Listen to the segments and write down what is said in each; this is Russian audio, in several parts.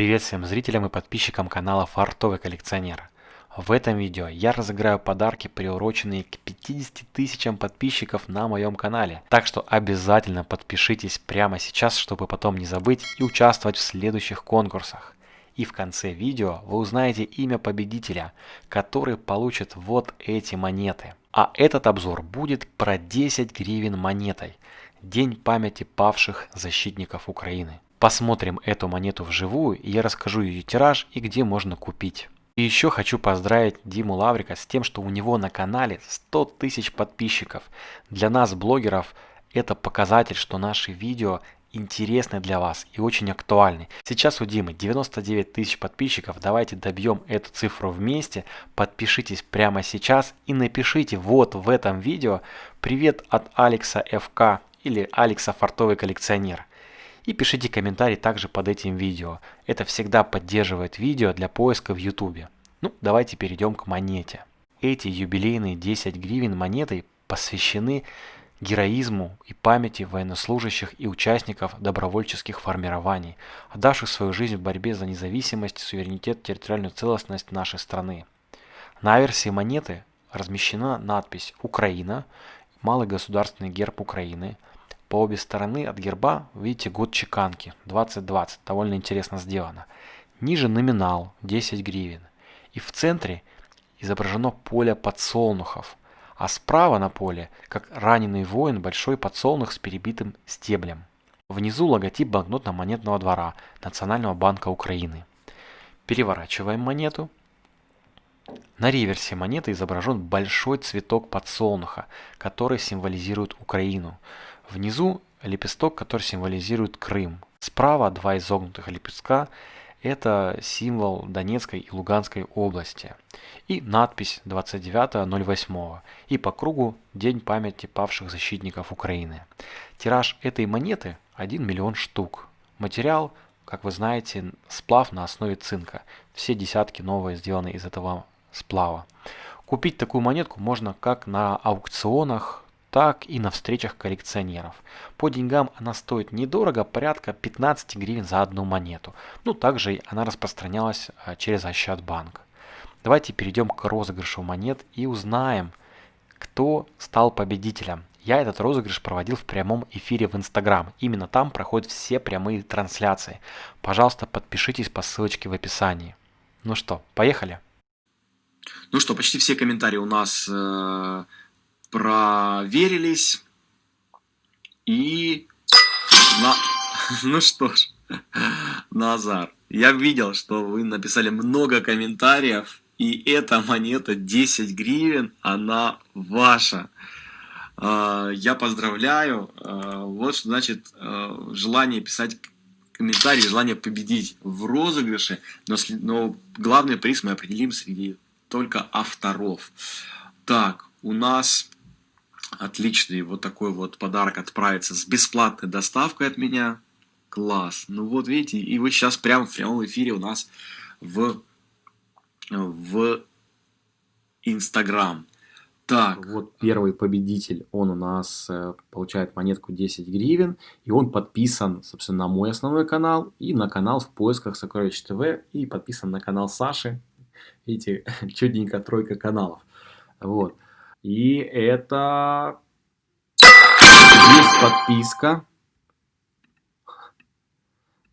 Привет всем зрителям и подписчикам канала Фартовый коллекционер. В этом видео я разыграю подарки, приуроченные к 50 тысячам подписчиков на моем канале. Так что обязательно подпишитесь прямо сейчас, чтобы потом не забыть и участвовать в следующих конкурсах. И в конце видео вы узнаете имя победителя, который получит вот эти монеты. А этот обзор будет про 10 гривен монетой. День памяти павших защитников Украины. Посмотрим эту монету вживую, и я расскажу ее тираж и где можно купить. И еще хочу поздравить Диму Лаврика с тем, что у него на канале 100 тысяч подписчиков. Для нас, блогеров, это показатель, что наши видео интересны для вас и очень актуальны. Сейчас у Димы 99 тысяч подписчиков. Давайте добьем эту цифру вместе. Подпишитесь прямо сейчас и напишите вот в этом видео «Привет от Алекса ФК» или «Алекса Фартовый коллекционер». И пишите комментарий также под этим видео. Это всегда поддерживает видео для поиска в YouTube. Ну, давайте перейдем к монете. Эти юбилейные 10 гривен монетой посвящены героизму и памяти военнослужащих и участников добровольческих формирований, отдавших свою жизнь в борьбе за независимость, суверенитет, территориальную целостность нашей страны. На версии монеты размещена надпись «Украина», малый государственный герб Украины – по обе стороны от герба видите год чеканки 2020, довольно интересно сделано. Ниже номинал 10 гривен. И в центре изображено поле подсолнухов, а справа на поле, как раненый воин, большой подсолнух с перебитым стеблем. Внизу логотип банкнотно-монетного двора Национального банка Украины. Переворачиваем монету. На реверсе монеты изображен большой цветок подсолнуха, который символизирует Украину. Внизу лепесток, который символизирует Крым. Справа два изогнутых лепестка – это символ Донецкой и Луганской области. И надпись 29.08. И по кругу День памяти павших защитников Украины. Тираж этой монеты 1 миллион штук. Материал, как вы знаете, сплав на основе цинка. Все десятки новые сделаны из этого сплава. Купить такую монетку можно как на аукционах, так и на встречах коллекционеров. По деньгам она стоит недорого, порядка 15 гривен за одну монету. Ну, также она распространялась а, через Ощадбанк. Давайте перейдем к розыгрышу монет и узнаем, кто стал победителем. Я этот розыгрыш проводил в прямом эфире в Инстаграм. Именно там проходят все прямые трансляции. Пожалуйста, подпишитесь по ссылочке в описании. Ну что, поехали? Ну что, почти все комментарии у нас э, проверились. И... На... Ну что ж, Назар, я видел, что вы написали много комментариев, и эта монета 10 гривен, она ваша. А, я поздравляю. А, вот что значит а, желание писать комментарии, желание победить в розыгрыше, но, но главный приз мы определим среди только авторов. Так, у нас Отличный вот такой вот подарок отправится с бесплатной доставкой от меня. Класс. Ну вот видите, и вы сейчас прямо в прямом эфире у нас в, в Инстаграм. Так. Вот первый победитель, он у нас э, получает монетку 10 гривен, и он подписан, собственно, на мой основной канал и на канал в поисках Сокровищ ТВ, и подписан на канал Саши. Видите, чудненько тройка каналов. Вот. И это... Есть подписка.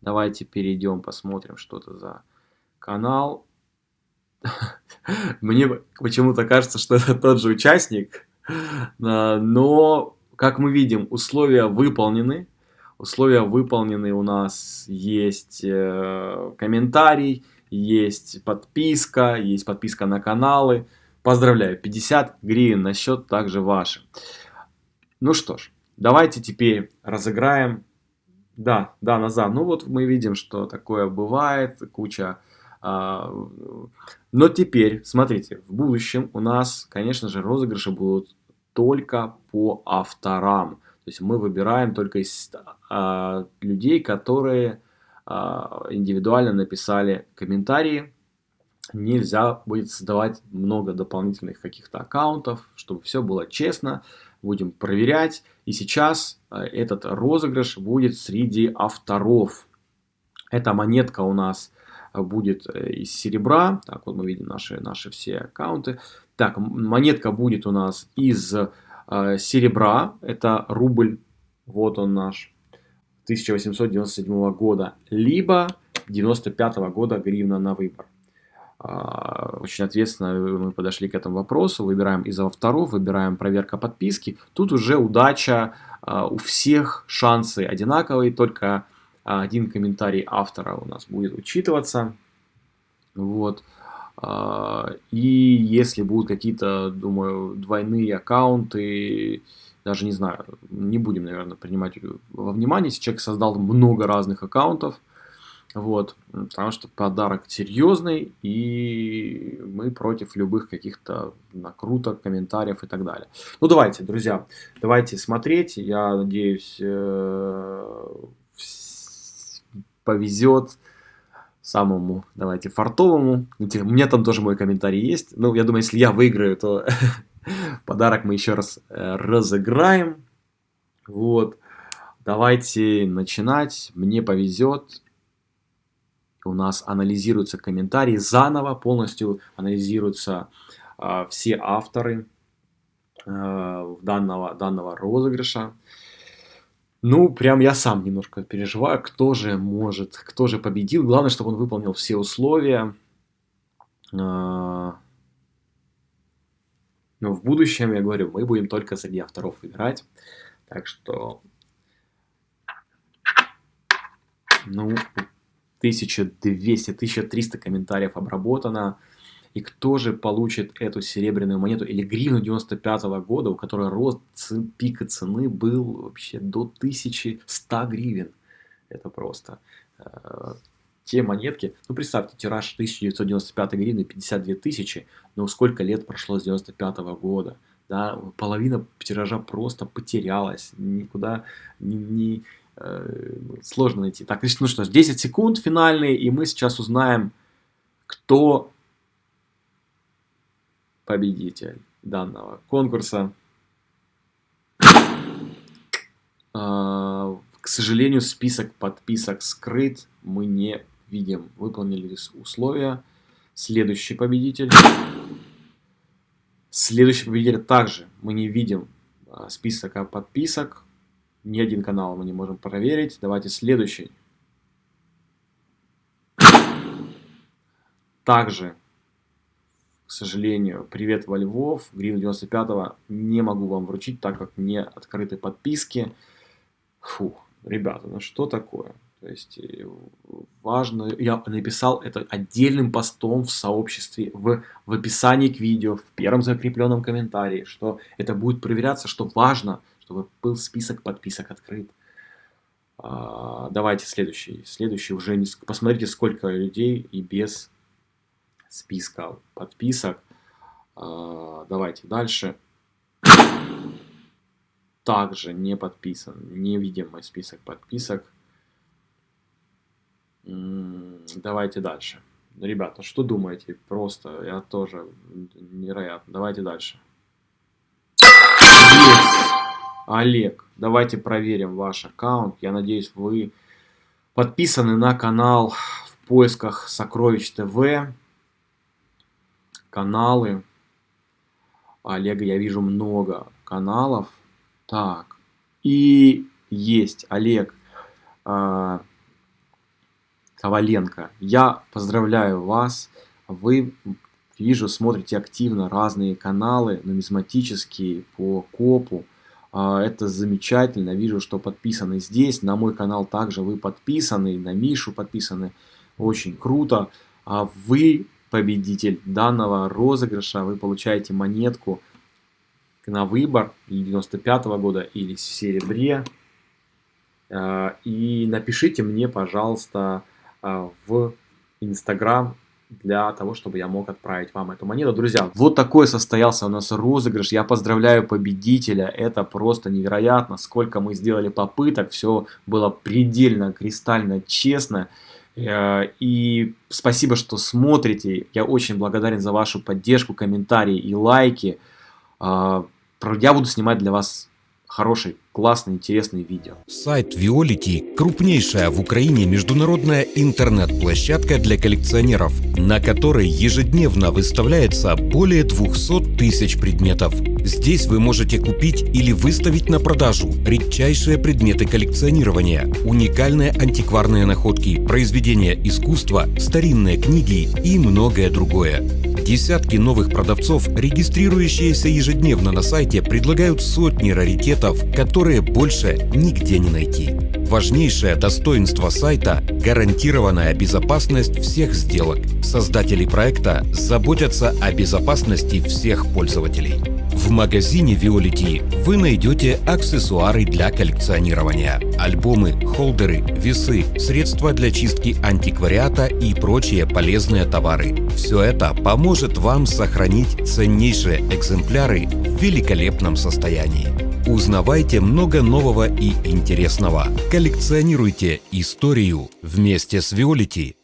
Давайте перейдем, посмотрим, что это за канал. Мне почему-то кажется, что это тот же участник. Но, как мы видим, условия выполнены. Условия выполнены у нас есть э, комментарий, есть подписка, есть подписка на каналы. Поздравляю, 50 гривен на счет также ваши. Ну что ж, давайте теперь разыграем. Да, да, Назар, ну вот мы видим, что такое бывает, куча... А, но теперь, смотрите, в будущем у нас, конечно же, розыгрыши будут только по авторам. То есть мы выбираем только из а, людей, которые а, индивидуально написали комментарии нельзя будет создавать много дополнительных каких-то аккаунтов, чтобы все было честно. Будем проверять. И сейчас э, этот розыгрыш будет среди авторов. Эта монетка у нас будет э, из серебра. Так, вот мы видим наши, наши все аккаунты. Так, монетка будет у нас из э, серебра. Это рубль. Вот он наш. 1897 года. Либо 95 года гривна на выбор. А, очень ответственно мы подошли к этому вопросу. Выбираем из авторов, выбираем проверка подписки. Тут уже удача, а, у всех шансы одинаковые, только один комментарий автора у нас будет учитываться. Вот. А, и если будут какие-то, думаю, двойные аккаунты, даже не знаю, не будем, наверное, принимать во внимание, если человек создал много разных аккаунтов, вот, потому что подарок серьезный, и мы против любых каких-то накруток, комментариев и так далее. Ну, давайте, друзья, давайте смотреть. Я надеюсь, э, повезет самому, давайте, фартовому. У меня там тоже мой комментарий есть. Ну, я думаю, если я выиграю, то подарок мы еще раз э, разыграем. Вот. Давайте начинать. Мне повезет. У нас анализируются комментарии заново, полностью анализируются э, все авторы э, данного, данного розыгрыша. Ну, прям я сам немножко переживаю, кто же может, кто же победил. Главное, чтобы он выполнил все условия. А, но в будущем, я говорю, мы будем только среди авторов играть. Так что, ну, 1200-1300 комментариев обработано. И кто же получит эту серебряную монету или гривну 95 -го года, у которой рост пика цены был вообще до 1100 гривен. Это просто э, те монетки, ну представьте, тираж 1995 гривны 52 тысячи, но сколько лет прошло с 95 -го года, да, половина тиража просто потерялась, никуда не, не сложно найти. Так, ну что ж, 10 секунд финальные, и мы сейчас узнаем, кто победитель данного конкурса. А, к сожалению, список подписок скрыт, мы не видим. Выполнили условия. Следующий победитель. Следующий победитель также мы не видим а, списка подписок. Ни один канал мы не можем проверить. Давайте следующий. Также к сожалению, привет во Львов, гривну 95 не могу вам вручить, так как не открыты подписки. Фу, ребята, ну что такое? То есть э, важно, я написал это отдельным постом в сообществе, в, в описании к видео, в первом закрепленном комментарии, что это будет проверяться, что важно, чтобы был список подписок открыт. А, давайте следующий. Следующий уже, не, посмотрите, сколько людей и без списка подписок. А, давайте дальше. Также не подписан, не видим мой список подписок. Давайте дальше. Ребята, что думаете? Просто, я тоже невероятно. Давайте дальше. Олег, давайте проверим ваш аккаунт. Я надеюсь, вы подписаны на канал в поисках Сокровищ ТВ каналы. Олега я вижу много каналов. Так, и есть Олег э, Коваленко. Я поздравляю вас. Вы, вижу, смотрите активно разные каналы нумизматические по копу. Э, это замечательно. Вижу, что подписаны здесь. На мой канал также вы подписаны. На Мишу подписаны. Очень круто. А вы победитель данного розыгрыша, вы получаете монетку на выбор 95 -го года или в серебре. А, и напишите мне, пожалуйста, а, в Инстаграм для того, чтобы я мог отправить вам эту монету. Друзья, вот такой состоялся у нас розыгрыш. Я поздравляю победителя. Это просто невероятно, сколько мы сделали попыток. Все было предельно, кристально честно. Э, и спасибо, что смотрите. Я очень благодарен за вашу поддержку, комментарии и лайки. Э, я буду снимать для вас хорошие, классные, интересные видео. Сайт Violity – крупнейшая в Украине международная интернет-площадка для коллекционеров, на которой ежедневно выставляется более 200 тысяч предметов. Здесь вы можете купить или выставить на продажу редчайшие предметы коллекционирования, уникальные антикварные находки, произведения искусства, старинные книги и многое другое. Десятки новых продавцов, регистрирующиеся ежедневно на сайте, предлагают сотни раритетов, которые больше нигде не найти. Важнейшее достоинство сайта – гарантированная безопасность всех сделок. Создатели проекта заботятся о безопасности всех пользователей. В магазине Violity вы найдете аксессуары для коллекционирования, альбомы, холдеры, весы, средства для чистки антиквариата и прочие полезные товары. Все это поможет вам сохранить ценнейшие экземпляры в великолепном состоянии. Узнавайте много нового и интересного. Коллекционируйте историю вместе с Violity.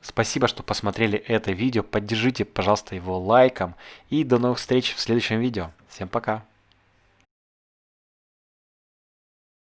Спасибо, что посмотрели это видео. Поддержите, пожалуйста, его лайком. И до новых встреч в следующем видео. Всем пока.